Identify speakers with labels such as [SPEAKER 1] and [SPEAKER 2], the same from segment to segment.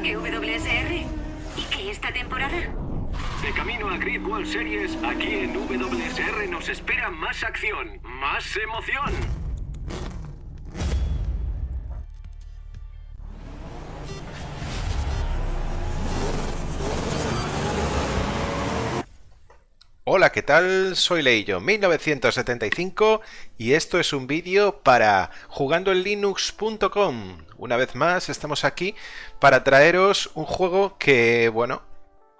[SPEAKER 1] mejor que WSR? ¿Y qué esta temporada?
[SPEAKER 2] De camino a Grid World Series, aquí en WSR nos espera más acción, más emoción.
[SPEAKER 3] Hola, ¿qué tal? Soy Leillo 1975 y esto es un vídeo para jugandoenlinux.com. Una vez más estamos aquí para traeros un juego que, bueno,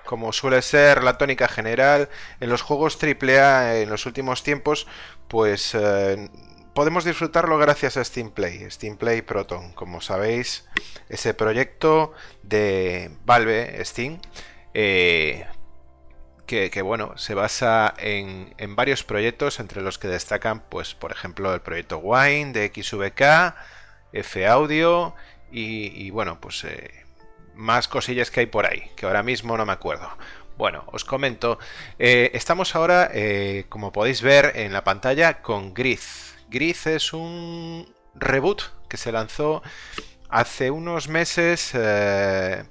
[SPEAKER 3] como suele ser la tónica general en los juegos AAA en los últimos tiempos, pues eh, podemos disfrutarlo gracias a Steam Play, Steam Play Proton, como sabéis, ese proyecto de Valve Steam. Eh, que, bueno, se basa en, varios proyectos, entre los que destacan, pues, por ejemplo, el proyecto Wine de XVK, F Audio y, bueno, pues eh, más cosillas que hay por ahí, que ahora mismo no me acuerdo. Bueno, os comento, eh, estamos ahora, eh, como podéis ver en la pantalla, con Gris. Gris es un reboot que se lanzó hace unos meses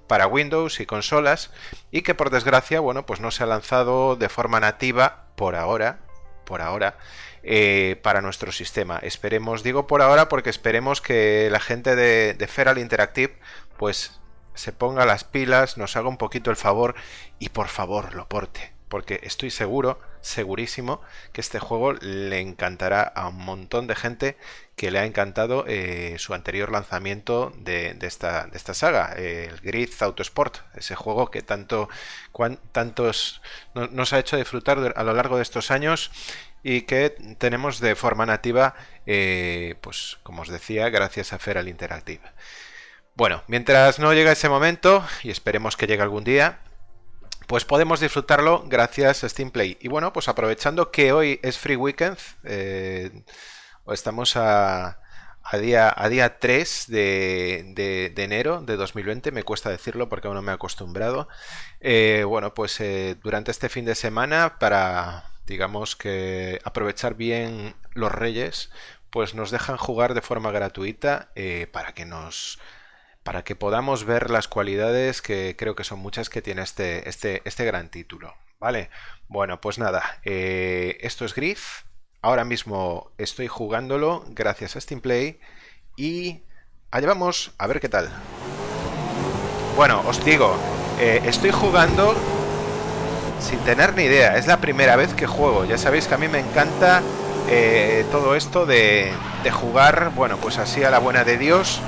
[SPEAKER 3] para Windows y consolas y que por desgracia, bueno, pues no se ha lanzado de forma nativa por ahora, por ahora, eh, para nuestro sistema. Esperemos, digo por ahora porque esperemos que la gente de, Feral Interactive pues se ponga las pilas, nos haga un poquito el favor y por favor lo porte porque estoy seguro, segurísimo, que este juego le encantará a un montón de gente que le ha encantado eh, su anterior lanzamiento de, esta, de esta, saga, el Grid Autosport, ese juego que tanto tantos nos ha hecho disfrutar a lo largo de estos años y que tenemos de forma nativa, eh, pues como os decía, gracias a Feral Interactive. Bueno, mientras no llega ese momento, y esperemos que llegue algún día, pues podemos disfrutarlo gracias a Steam Play. Y bueno, pues aprovechando que hoy es Free Weekend, eh, estamos a, día, a día 3 de, enero de 2020, me cuesta decirlo porque aún no me he acostumbrado. Eh, bueno, pues durante este fin de semana, para, digamos que aprovechar bien los reyes, pues nos dejan jugar de forma gratuita para que nos para que podamos ver las cualidades que creo que son muchas que tiene este, este, este gran título. ¿Vale? Bueno, pues nada, eh, esto es Griff. Ahora mismo estoy jugándolo gracias a Steam Play y allá vamos a ver qué tal. Bueno, os digo, eh, estoy jugando sin tener ni idea. Es la primera vez que juego. Ya sabéis que a mí me encanta eh, todo esto de, de jugar, bueno, pues así a la buena de Dios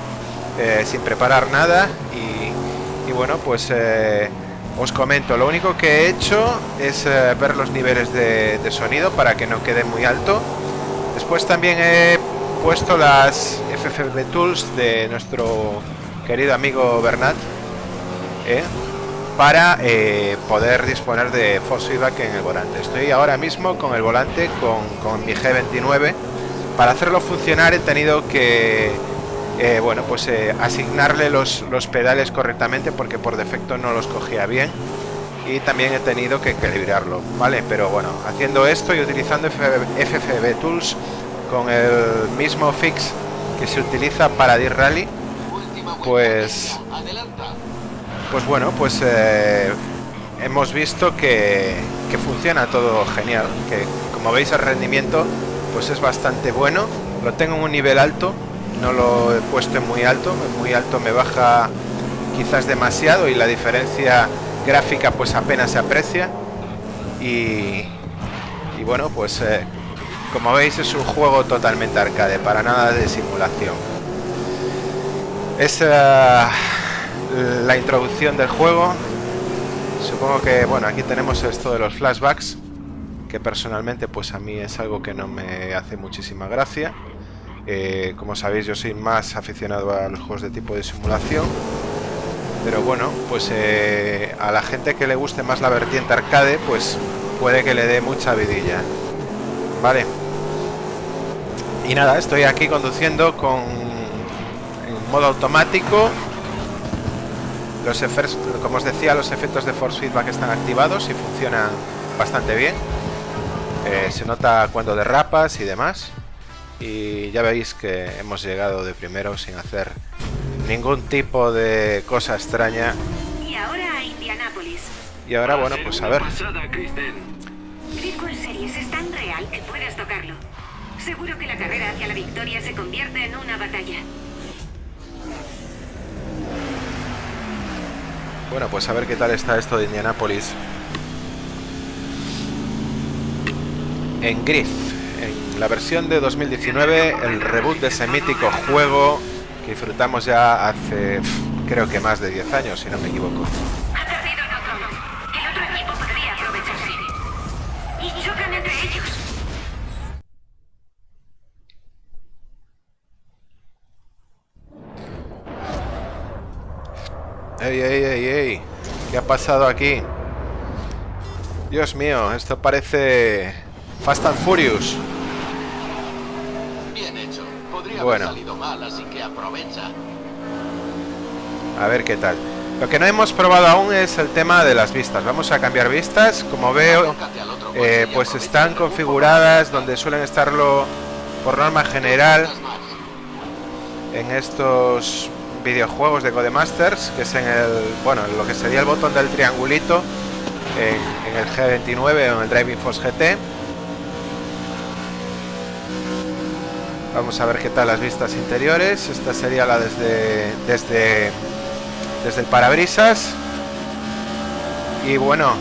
[SPEAKER 3] eh, sin preparar nada y, bueno, pues eh, os comento, lo único que he hecho es ver los niveles de, sonido para que no quede muy alto. Después también he puesto las FFB Tools de nuestro querido amigo Bernat para poder disponer de force feedback en el volante. Estoy ahora mismo con el volante con, con mi G29. Para hacerlo funcionar he tenido que eh, bueno, pues eh, asignarle los, pedales correctamente porque por defecto no los cogía bien y también he tenido que equilibrarlo, ¿vale? Pero bueno, haciendo esto y utilizando FFB Tools con el mismo fix que se utiliza para D-Rally, pues, pues bueno, pues eh, hemos visto que, funciona todo genial, que como veis el rendimiento pues es bastante bueno, lo tengo en un nivel alto no lo he puesto en muy alto, muy alto me baja quizás demasiado y la diferencia gráfica pues apenas se aprecia y, bueno pues eh, como veis es un juego totalmente arcade, para nada de simulación. Es la introducción del juego. Supongo que, bueno, aquí tenemos esto de los flashbacks, que personalmente pues a mí es algo que no me hace muchísima gracia. Eh, como sabéis yo soy más aficionado a los juegos de tipo de simulación pero bueno pues eh, a la gente que le guste más la vertiente arcade pues puede que le dé mucha vidilla vale y nada estoy aquí conduciendo con modo automático los efectos como os decía los efectos de force feedback están activados y funcionan bastante bien eh, se nota cuando derrapas y demás y ya veis que hemos llegado de primero sin hacer ningún tipo de cosa extraña.
[SPEAKER 1] Y ahora a Indianápolis.
[SPEAKER 3] Y ahora,
[SPEAKER 2] Va
[SPEAKER 3] bueno, pues a ver.
[SPEAKER 1] Series es tan real que puedes tocarlo. Seguro que la carrera hacia la victoria se convierte en una batalla.
[SPEAKER 3] Bueno, pues a ver qué tal está esto de Indianapolis. En Griff, en la versión de 2019, el reboot de ese mítico juego que disfrutamos ya hace, creo que más de 10 años, si no me equivoco. ¡Ey, ey, ey, ey! ¿Qué ha pasado aquí? Dios mío, esto parece Fast and Furious.
[SPEAKER 4] Bien hecho. Podría
[SPEAKER 3] Bueno.
[SPEAKER 4] haber salido mal, así que aprovecha.
[SPEAKER 3] A ver qué tal. Lo que no hemos probado aún es el tema de las vistas. Vamos a cambiar vistas. Como veo, eh, pues están configuradas donde suelen estarlo por norma general en estos videojuegos de Codemasters, que es en el, bueno, en lo que sería el botón del triangulito en, en el G29 o en el Driving Force GT. Vamos a ver qué tal las vistas interiores. Esta sería la desde desde desde el parabrisas. Y bueno,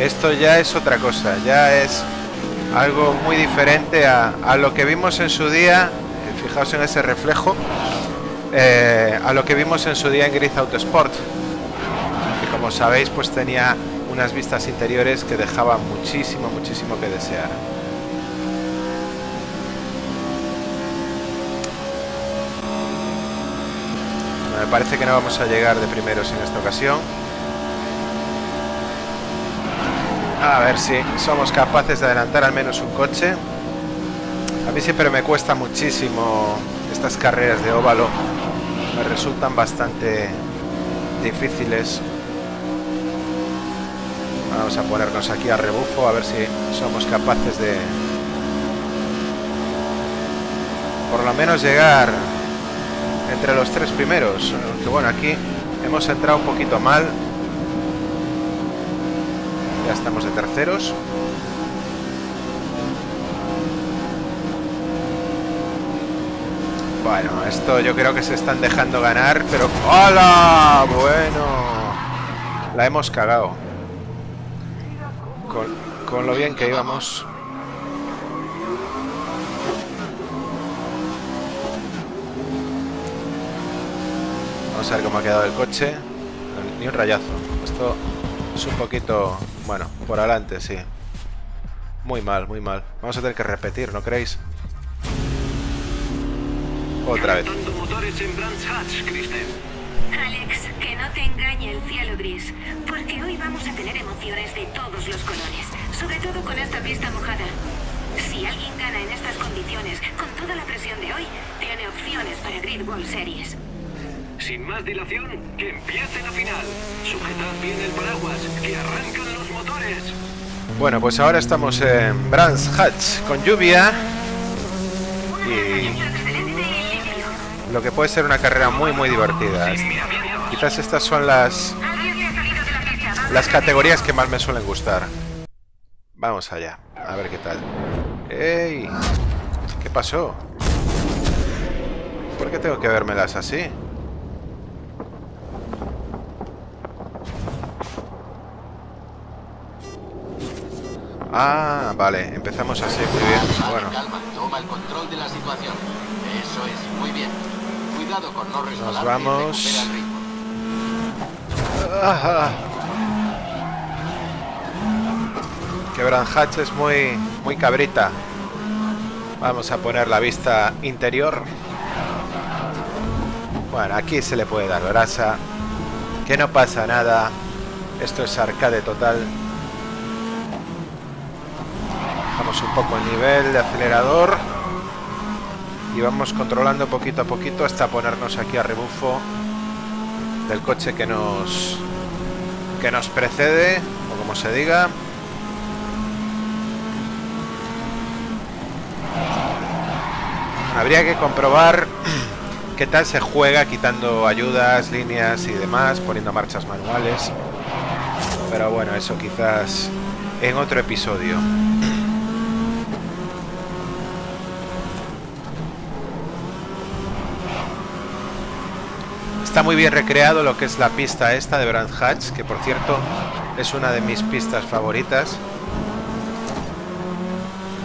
[SPEAKER 3] esto ya es otra cosa, ya es algo muy diferente a, a lo que vimos en su día. Fijaos en ese reflejo. Eh, a lo que vimos en su día en Grid Autosport. Que como sabéis, pues tenía unas vistas interiores que dejaban muchísimo, muchísimo que desear. Me parece que no vamos a llegar de primeros en esta ocasión. A ver si somos capaces de adelantar al menos un coche. A mí siempre me cuesta muchísimo estas carreras de óvalo. Me resultan bastante difíciles. Vamos a ponernos aquí a rebufo a ver si somos capaces de por lo menos llegar entre los tres primeros. Que bueno, aquí hemos entrado un poquito mal. Ya estamos de terceros. Bueno, esto yo creo que se están dejando ganar, pero... ¡Hola! Bueno, la hemos cagado. Con, con lo bien que íbamos. Vamos a ver cómo ha quedado el coche. Ni un rayazo. Esto es un poquito... Bueno, por adelante, sí. Muy mal, muy mal. Vamos a tener que repetir, ¿no creéis? Otra vez.
[SPEAKER 2] Motores en Brands Hatch, Kristen.
[SPEAKER 1] Alex, que no te engañe el cielo gris, porque hoy vamos a tener emociones de todos los colores, sobre todo con esta pista mojada. Si alguien gana en estas condiciones, con toda la presión de hoy, tiene opciones para Grid World Series.
[SPEAKER 2] Sin más dilación, que empiece la final. Sujetad bien el paraguas, que arrancan los motores.
[SPEAKER 3] Bueno, pues ahora estamos en Brands Hatch con lluvia. Y-. Lo que puede ser una carrera muy, muy divertida. Quizás estas son las, las categorías que más me suelen gustar. Vamos allá, a ver qué tal. ¡Ey! ¿Qué pasó? ¿Por qué tengo que vérmelas así? Ah, vale, empezamos así, muy bien. Bueno.
[SPEAKER 4] Cuidado con no resbalar. y
[SPEAKER 3] vamos.
[SPEAKER 4] el ritmo.
[SPEAKER 3] Ah, Que Hatch es muy, muy cabrita. Vamos a poner la vista interior. Bueno, aquí se le puede dar brasa. Que no pasa nada. Esto es arcade total. Bajamos un poco el nivel de acelerador. Y vamos controlando poquito a poquito hasta ponernos aquí a rebufo del coche que nos que nos precede o como se diga habría que comprobar qué tal se juega quitando ayudas, líneas y demás, poniendo marchas manuales. Pero bueno, eso quizás en otro episodio. Está muy bien recreado lo que es la pista esta de Brand Hatch, que por cierto es una de mis pistas favoritas.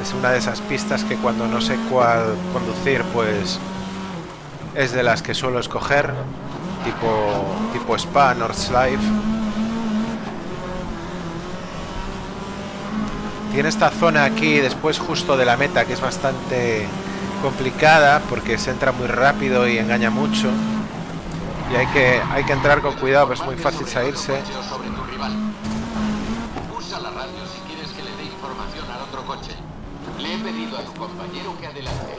[SPEAKER 3] Es una de esas pistas que cuando no sé cuál conducir, pues es de las que suelo escoger, tipo, tipo Spa, Life. Tiene esta zona aquí después justo de la meta que es bastante complicada porque se entra muy rápido y engaña mucho. Y hay que, hay que entrar con cuidado, pues es muy fácil salirse.
[SPEAKER 4] Usa la radio si quieres que le dé información al otro coche. Le he pedido a tu compañero que adelante.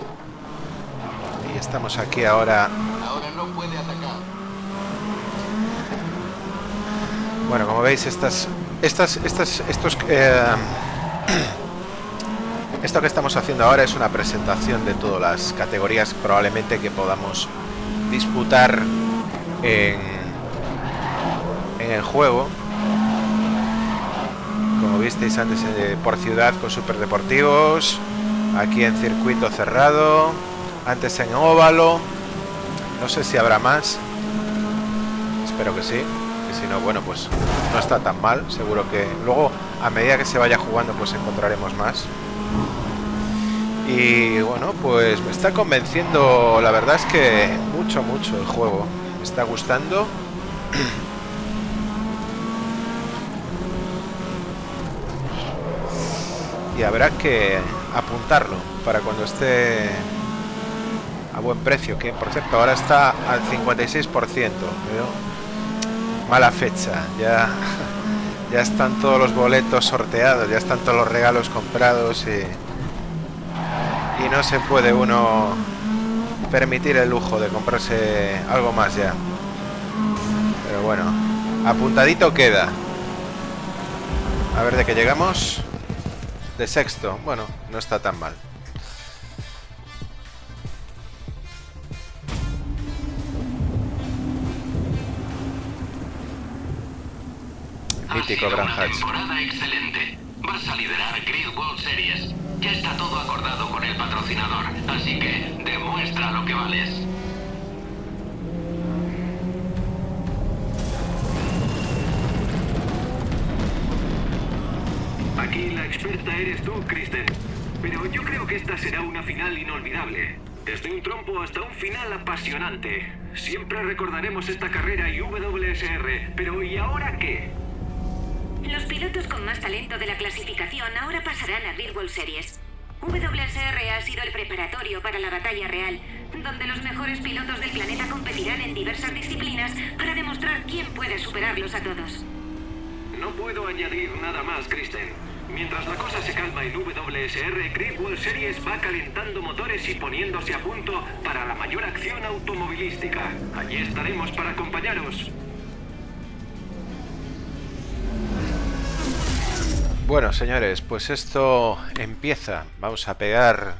[SPEAKER 3] Y estamos aquí ahora.
[SPEAKER 4] Ahora no puede atacar.
[SPEAKER 3] Bueno, como veis, estas, estas, estas, estos, eh, esto que estamos haciendo ahora es una presentación de todas las categorías probablemente que podamos disputar en, el juego. Como visteis antes eh, por ciudad con superdeportivos, aquí en circuito cerrado, antes en óvalo, no sé si habrá más, espero que sí, que si no, bueno, pues no está tan mal, seguro que luego a medida que se vaya jugando pues encontraremos más. Y bueno, pues me está convenciendo, la verdad es que mucho, mucho el juego está gustando. y habrá que apuntarlo para cuando esté a buen precio, que por cierto ahora está al 56%, pero mala fecha, ya, ya están todos los boletos sorteados, ya están todos los regalos comprados y, y no se puede uno permitir el lujo de comprarse algo más ya. Pero bueno, apuntadito queda. A ver de qué llegamos. De sexto. Bueno, no está tan mal. Mítico Gran Hatch.
[SPEAKER 2] temporada excelente. Vas a liderar Grid World Series. Ya está todo acordado con el patrocinador, así que demuestra lo que vales. Aquí la experta eres tú, Kristen. Pero yo creo que esta será una final inolvidable. Desde un trompo hasta un final apasionante. Siempre recordaremos esta carrera y WSR. Pero ¿y ahora qué?
[SPEAKER 1] Los pilotos con más talento de la clasificación ahora pasarán a Grid World Series. WSR ha sido el preparatorio para la batalla real, donde los mejores pilotos del planeta competirán en diversas disciplinas para demostrar quién puede superarlos a todos.
[SPEAKER 2] No puedo añadir nada más, Kristen. Mientras la cosa se calma en WSR, Grid World Series va calentando motores y poniéndose a punto para la mayor acción automovilística. Allí estaremos para acompañaros.
[SPEAKER 3] Bueno, señores, pues esto empieza. Vamos a pegar.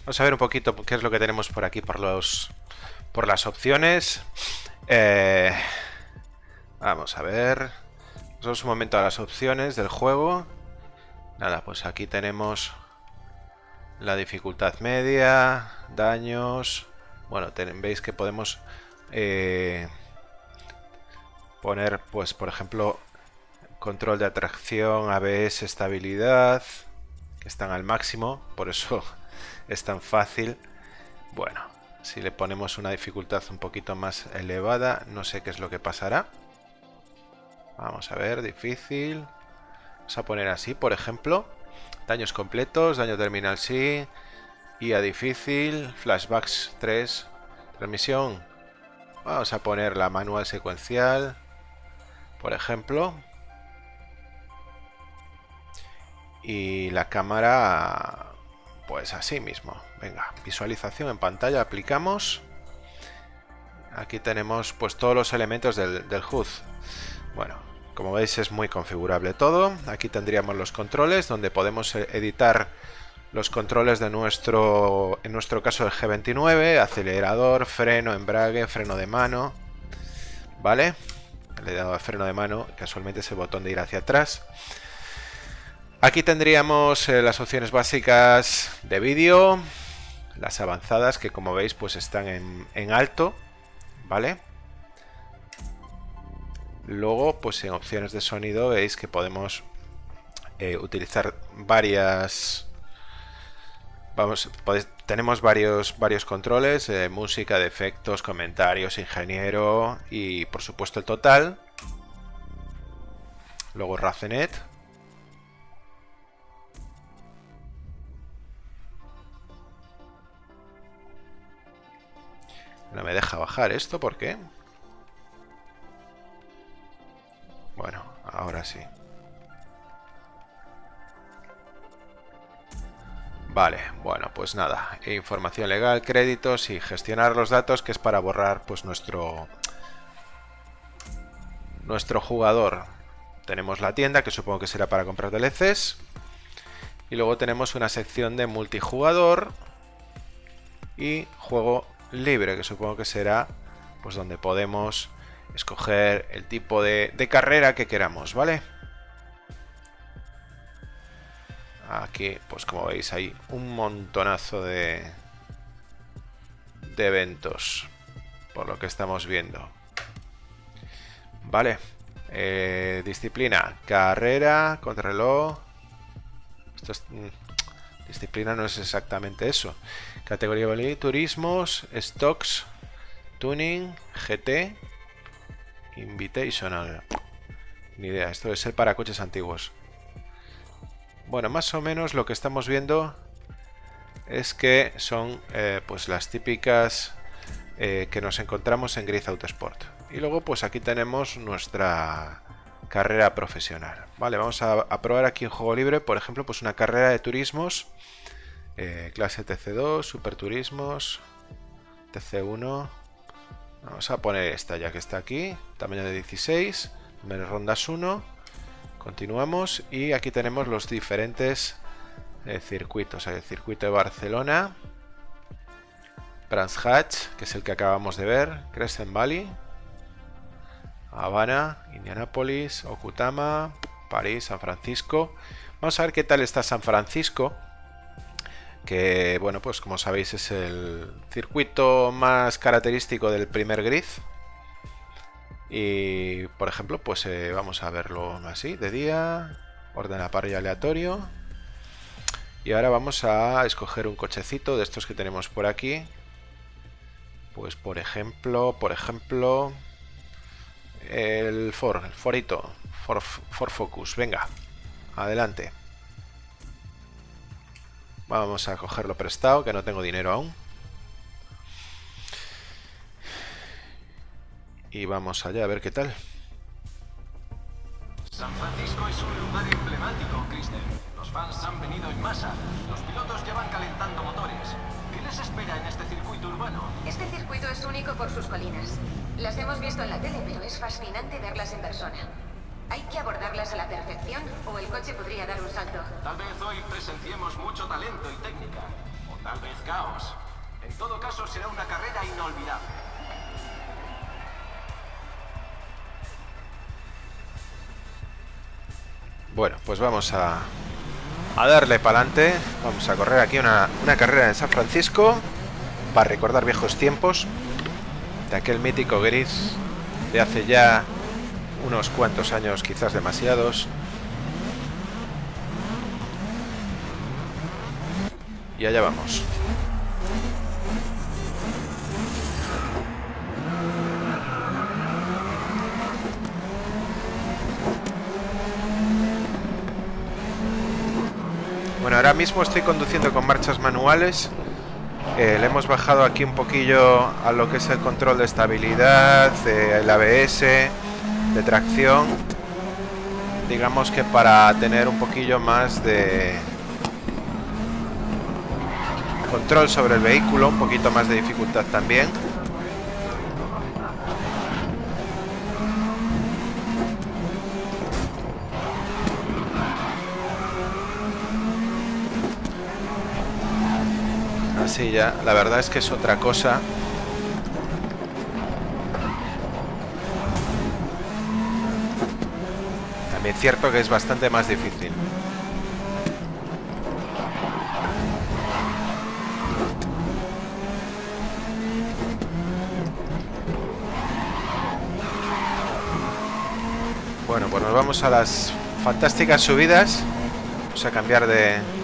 [SPEAKER 3] Vamos a ver un poquito qué es lo que tenemos por aquí por los por las opciones. Eh, vamos a ver. Vamos un momento a las opciones del juego. Nada, pues aquí tenemos la dificultad media, daños. Bueno, veis que podemos eh, poner, pues, por ejemplo, control de atracción, ABS, estabilidad, están al máximo, por eso es tan fácil. Bueno, si le ponemos una dificultad un poquito más elevada, no sé qué es lo que pasará. Vamos a ver, difícil. Vamos a poner así, por ejemplo. Daños completos, daño terminal sí. Y a difícil, flashbacks 3. Transmisión. Vamos a poner la manual secuencial. Por ejemplo. Y la cámara, pues así mismo. Venga, visualización en pantalla, aplicamos. Aquí tenemos pues todos los elementos del, HUD. Bueno, como veis es muy configurable todo. Aquí tendríamos los controles donde podemos editar los controles de nuestro, en nuestro caso el G29, acelerador, freno, embrague, freno de mano, ¿vale? Le he dado a freno de mano, casualmente ese botón de ir hacia atrás. Aquí tendríamos eh, las opciones básicas de vídeo, las avanzadas que como veis pues están en, en alto, ¿vale? Luego pues en opciones de sonido veis que podemos eh, utilizar varias Vamos, tenemos varios, varios controles, eh, música, de efectos, comentarios, ingeniero y por supuesto el total. Luego Racenet. No me deja bajar esto, ¿por qué? Bueno, ahora sí. Vale, bueno, pues nada, información legal, créditos y gestionar los datos que es para borrar pues nuestro nuestro jugador. Tenemos la tienda que supongo que será para comprar DLCs y luego tenemos una sección de multijugador y juego libre que supongo que será pues donde podemos escoger el tipo de, carrera que queramos, ¿vale? Aquí, pues como veis, hay un montonazo de, de eventos, por lo que estamos viendo. Vale. Eh, disciplina, carrera, contrarreloj. Es, mm, disciplina no es exactamente eso. Categoría turismos, stocks, tuning, GT, invitational. Ni idea, esto debe ser para coches antiguos. Bueno, más o menos lo que estamos viendo es que son eh, pues las típicas eh, que nos encontramos en Grid Autosport. Y luego pues aquí tenemos nuestra carrera profesional. Vale, vamos a, probar aquí en juego libre, por ejemplo, pues una carrera de turismos, eh, clase TC2, Super Turismos, TC1. Vamos a poner esta ya que está aquí, tamaño de 16, rondas 1 Continuamos. Y aquí tenemos los diferentes eh, circuitos. El circuito de Barcelona, Brands Hatch, que es el que acabamos de ver, Crescent Valley, Habana, Indianapolis, Okutama, París, San Francisco. Vamos a ver qué tal está San Francisco, que bueno, pues como sabéis es el circuito más característico del primer grid y por ejemplo, pues eh, vamos a verlo así, de día, ordena parrilla aleatorio. Y ahora vamos a escoger un cochecito de estos que tenemos por aquí. Pues por ejemplo, por ejemplo, el Ford, el Forito, Ford, Ford Focus. Venga, adelante. Vamos a cogerlo prestado, que no tengo dinero aún. Y vamos allá a ver qué tal.
[SPEAKER 2] San Francisco es un lugar emblemático, Kristen. Los fans han venido en masa. Los pilotos ya van calentando motores. ¿Qué les espera en este circuito urbano?
[SPEAKER 1] Este circuito es único por sus colinas. Las hemos visto en la tele, pero es fascinante verlas en persona. Hay que abordarlas a la perfección o el coche podría dar un salto.
[SPEAKER 2] Tal vez hoy presenciemos mucho talento y técnica. O tal vez caos. En todo caso será una carrera inolvidable.
[SPEAKER 3] Bueno, pues vamos a, a darle para adelante. Vamos a correr aquí una, una carrera en San Francisco para recordar viejos tiempos de aquel mítico gris de hace ya unos cuantos años, quizás demasiados. Y allá vamos. Bueno, ahora mismo estoy conduciendo con marchas manuales. Eh, le hemos bajado aquí un poquillo a lo que es el control de estabilidad, el ABS, de tracción. Digamos que para tener un poquillo más de control sobre el vehículo, un poquito más de dificultad también. sí, ya. La verdad es que es otra cosa. También cierto que es bastante más difícil. Bueno, pues nos vamos a las fantásticas subidas. Vamos a cambiar de...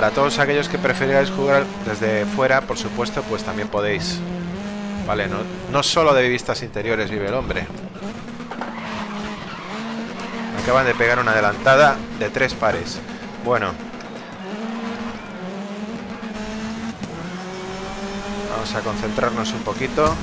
[SPEAKER 3] para todos aquellos que preferáis jugar desde fuera, por supuesto, pues también podéis. Vale, no, no solo de vistas interiores vive el hombre. Acaban de pegar una adelantada de tres pares. Bueno. Vamos a concentrarnos un poquito.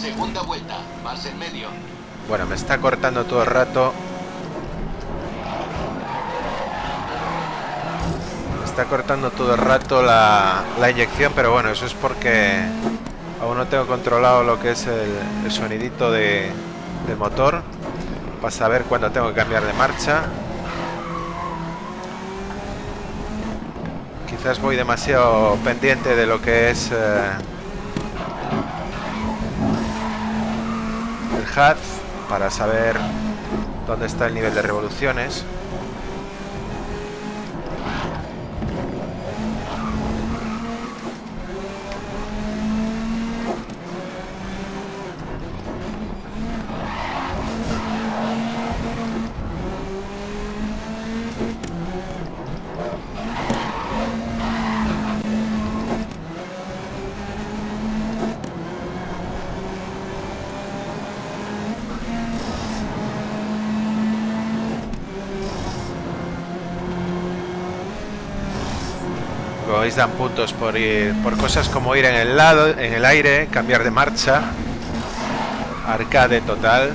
[SPEAKER 4] Segunda vuelta, más en medio.
[SPEAKER 3] Bueno, me está cortando todo el rato. Está cortando todo el rato la, la inyección, pero bueno, eso es porque aún no tengo controlado lo que es el, sonidito de, del motor. Para saber cuándo tengo que cambiar de marcha. Quizás voy demasiado pendiente de lo que es... eh, el HUD para saber dónde está el nivel de revoluciones. Dan puntos por ir por cosas como ir en el lado, en el aire, cambiar de marcha. Arcade total.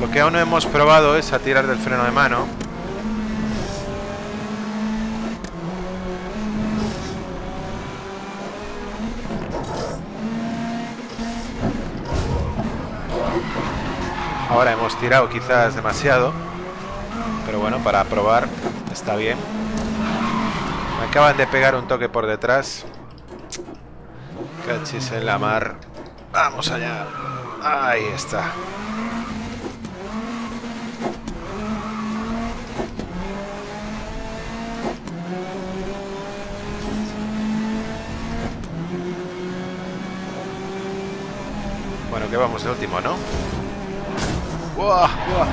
[SPEAKER 3] Lo que aún no hemos probado es a tirar del freno de mano. Ahora hemos tirado quizás demasiado. Pero bueno, para probar está bien. Acaban de pegar un toque por detrás. Cachis en la mar. Vamos allá. Ahí está. Bueno, que vamos de último, ¿no? ¡Buah! ¡Buah!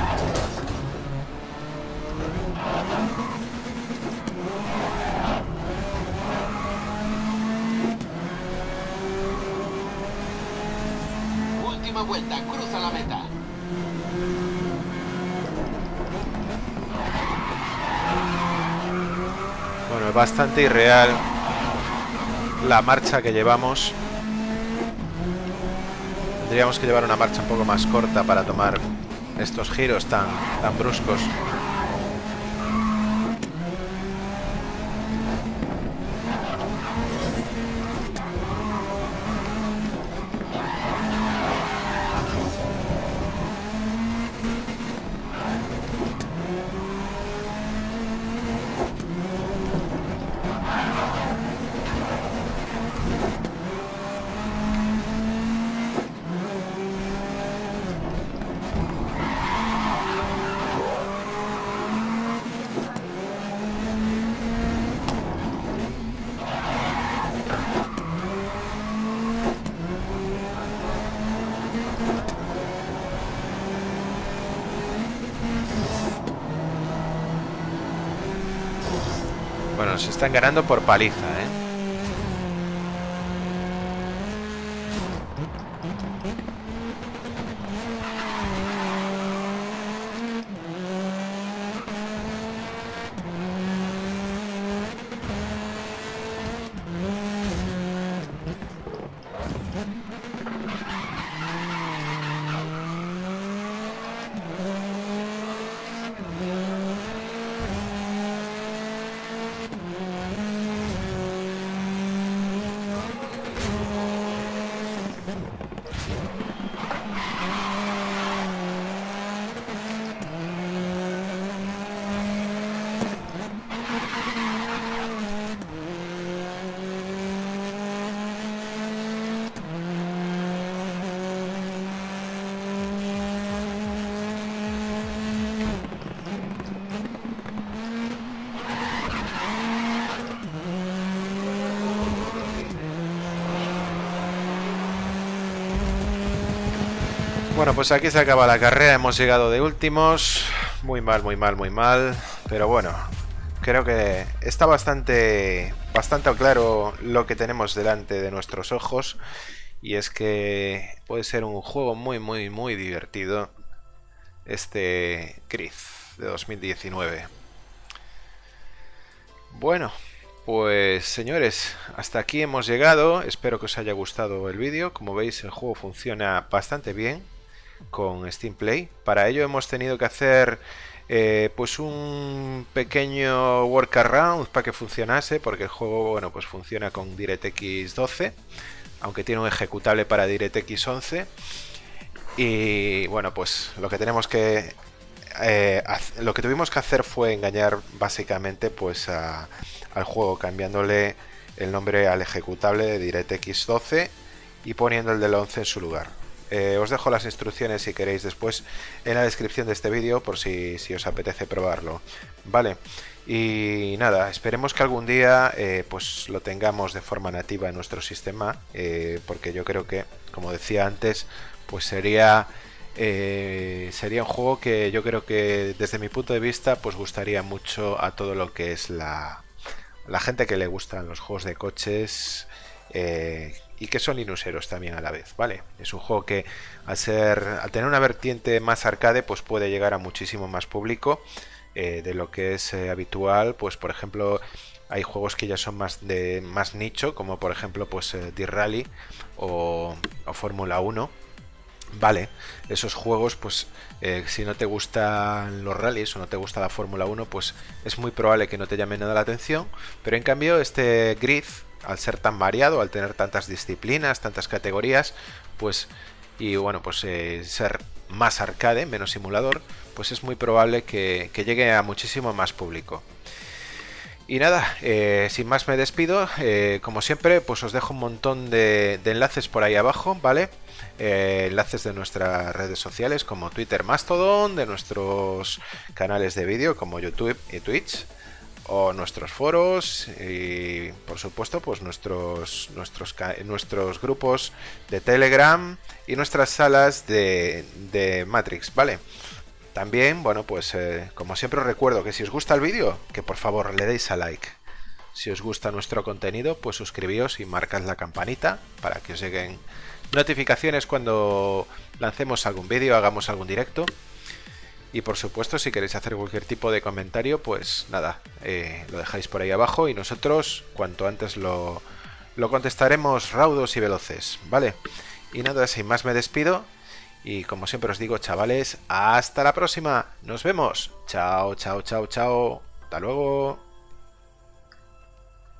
[SPEAKER 4] Última vuelta, cruza la meta.
[SPEAKER 3] Bueno, es bastante irreal la marcha que llevamos. Tendríamos que llevar una marcha un poco más corta para tomar estos giros tan, tan bruscos. Nos están ganando por paliza, ¿eh? Bueno, pues aquí se acaba la carrera, hemos llegado de últimos. Muy mal, muy mal, muy mal. Pero bueno, creo que está bastante, bastante claro lo que tenemos delante de nuestros ojos. Y es que puede ser un juego muy, muy, muy divertido. Este Gris de 2019. Bueno, pues señores, hasta aquí hemos llegado. Espero que os haya gustado el vídeo. Como veis, el juego funciona bastante bien con Steam Play. Para ello hemos tenido que hacer eh, pues un pequeño workaround para que funcionase, porque el juego bueno pues funciona con DirectX 12, aunque tiene un ejecutable para DirectX 11. Y bueno, pues lo que tenemos que eh, lo que tuvimos que hacer fue engañar básicamente pues al juego cambiándole el nombre al ejecutable de DirectX 12 y poniendo el del 11 en su lugar. Eh, os dejo las instrucciones si queréis después en la descripción de este vídeo por si, os apetece probarlo. Vale, y nada, esperemos que algún día eh, pues lo tengamos de forma nativa en nuestro sistema, eh, porque yo creo que, como decía antes, pues sería... sería un juego que yo creo que desde mi punto de vista pues gustaría mucho a todo lo que es la, la gente que le gustan los juegos de coches y que son linuseros también a la vez, ¿vale? Es un juego que al ser al tener una vertiente más arcade, pues puede llegar a muchísimo más público eh, de lo que es eh, habitual, pues por ejemplo hay juegos que ya son más de más nicho, como por ejemplo pues eh, rally o, o Fórmula 1. Vale, esos juegos, pues eh, si no te gustan los rallies o no te gusta la Fórmula 1, pues es muy probable que no te llame nada la atención. Pero en cambio, este Grid al ser tan variado, al tener tantas disciplinas, tantas categorías, pues y bueno, pues eh, ser más arcade, menos simulador, pues es muy probable que, llegue a muchísimo más público. Y nada, eh, sin más me despido. Eh, como siempre, pues os dejo un montón de, de enlaces por ahí abajo, ¿vale? enlaces de nuestras redes sociales como Twitter Mastodon, de nuestros canales de vídeo como YouTube y Twitch o nuestros foros y por supuesto pues nuestros nuestros nuestros grupos de Telegram y nuestras salas de, de Matrix, ¿vale? También, bueno, pues eh, como siempre os recuerdo que si os gusta el vídeo, que por favor le deis a like. Si os gusta nuestro contenido, pues suscribíos y marcad la campanita para que os lleguen notificaciones cuando lancemos algún vídeo, hagamos algún directo. Y por supuesto, si queréis hacer cualquier tipo de comentario, pues nada, eh, lo dejáis por ahí abajo y nosotros cuanto antes lo, lo contestaremos raudos y veloces, ¿vale? Y nada, sin más me despido y como siempre os digo, chavales, hasta la próxima. Nos vemos. Chao, chao, chao, chao. Hasta luego.